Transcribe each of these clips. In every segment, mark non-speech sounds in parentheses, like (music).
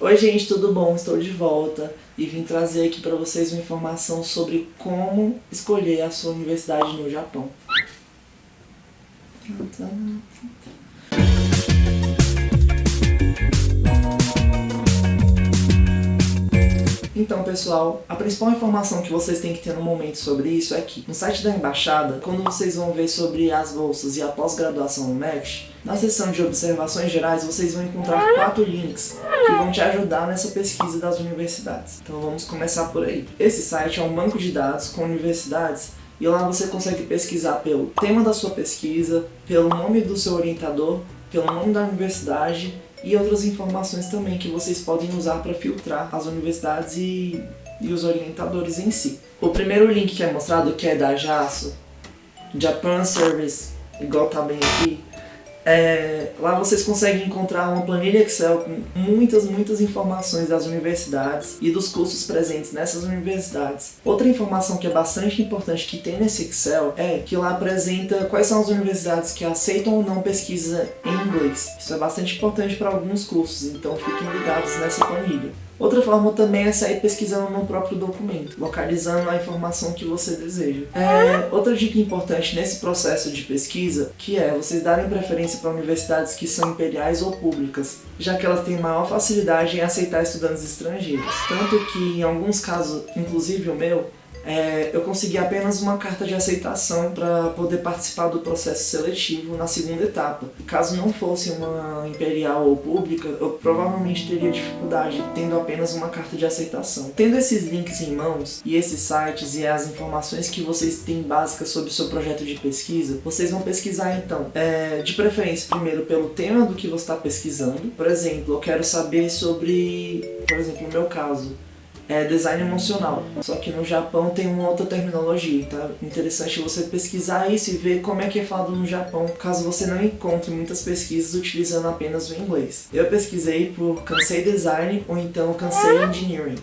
Oi gente, tudo bom? Estou de volta e vim trazer aqui para vocês uma informação sobre como escolher a sua universidade no Japão. Então, pessoal, a principal informação que vocês têm que ter no momento sobre isso é que no site da embaixada, quando vocês vão ver sobre as bolsas e a pós-graduação no MEC, na seção de observações gerais vocês vão encontrar quatro links que vão te ajudar nessa pesquisa das universidades. Então vamos começar por aí. Esse site é um banco de dados com universidades e lá você consegue pesquisar pelo tema da sua pesquisa, pelo nome do seu orientador, pelo nome da universidade e outras informações também que vocês podem usar para filtrar as universidades e, e os orientadores em si. O primeiro link que é mostrado, que é da JASO, Japan Service, igual tá bem aqui, é, lá vocês conseguem encontrar uma planilha Excel com muitas, muitas informações das universidades e dos cursos presentes nessas universidades. Outra informação que é bastante importante que tem nesse Excel é que lá apresenta quais são as universidades que aceitam ou não pesquisa em inglês. Isso é bastante importante para alguns cursos, então fiquem ligados nessa planilha. Outra forma também é sair pesquisando no próprio documento, localizando a informação que você deseja. É, outra dica importante nesse processo de pesquisa, que é vocês darem preferência para universidades que são imperiais ou públicas, já que elas têm maior facilidade em aceitar estudantes estrangeiros. Tanto que em alguns casos, inclusive o meu, é, eu consegui apenas uma carta de aceitação para poder participar do processo seletivo na segunda etapa. Caso não fosse uma imperial ou pública, eu provavelmente teria dificuldade tendo apenas uma carta de aceitação. Tendo esses links em mãos, e esses sites e as informações que vocês têm básicas sobre o seu projeto de pesquisa, vocês vão pesquisar então, é, de preferência primeiro pelo tema do que você está pesquisando. Por exemplo, eu quero saber sobre, por exemplo, no meu caso, é design emocional. Só que no Japão tem uma outra terminologia, é interessante você pesquisar isso e ver como é que é falado no Japão, caso você não encontre muitas pesquisas utilizando apenas o inglês. Eu pesquisei por Kansei Design ou então Kansei Engineering.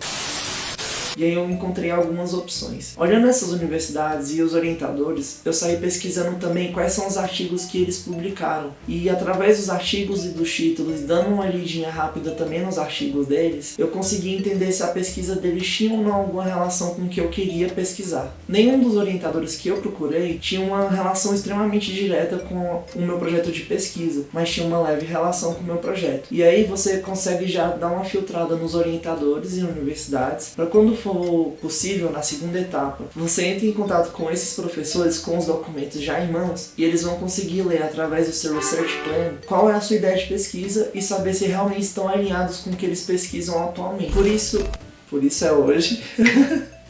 E aí eu encontrei algumas opções. Olhando essas universidades e os orientadores, eu saí pesquisando também quais são os artigos que eles publicaram. E através dos artigos e dos títulos, dando uma lidinha rápida também nos artigos deles, eu consegui entender se a pesquisa deles tinha ou não alguma relação com o que eu queria pesquisar. Nenhum dos orientadores que eu procurei tinha uma relação extremamente direta com o meu projeto de pesquisa, mas tinha uma leve relação com o meu projeto. E aí você consegue já dar uma filtrada nos orientadores e universidades, para quando for possível, na segunda etapa, você entra em contato com esses professores com os documentos já em mãos e eles vão conseguir ler através do seu Research Plan qual é a sua ideia de pesquisa e saber se realmente estão alinhados com o que eles pesquisam atualmente. Por isso, por isso é hoje. (laughs)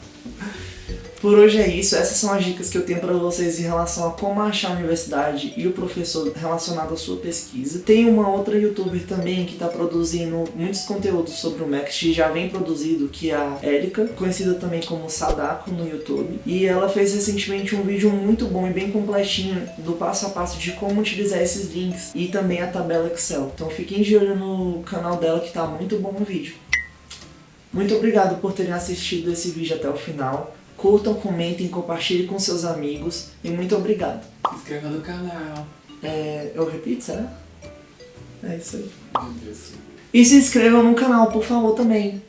Por hoje é isso, essas são as dicas que eu tenho para vocês em relação a como achar a universidade e o professor relacionado à sua pesquisa. Tem uma outra youtuber também que está produzindo muitos conteúdos sobre o Max, já vem produzido, que é a Erika, conhecida também como Sadako no YouTube. E ela fez recentemente um vídeo muito bom e bem completinho do passo a passo de como utilizar esses links e também a tabela Excel. Então fiquem de olho no canal dela que está muito bom o vídeo. Muito obrigado por terem assistido esse vídeo até o final. Curtam, comentem, compartilhem com seus amigos e muito obrigado. Se inscreva no canal. É, eu repito, será? É isso aí. Meu Deus. E se inscrevam no canal, por favor, também.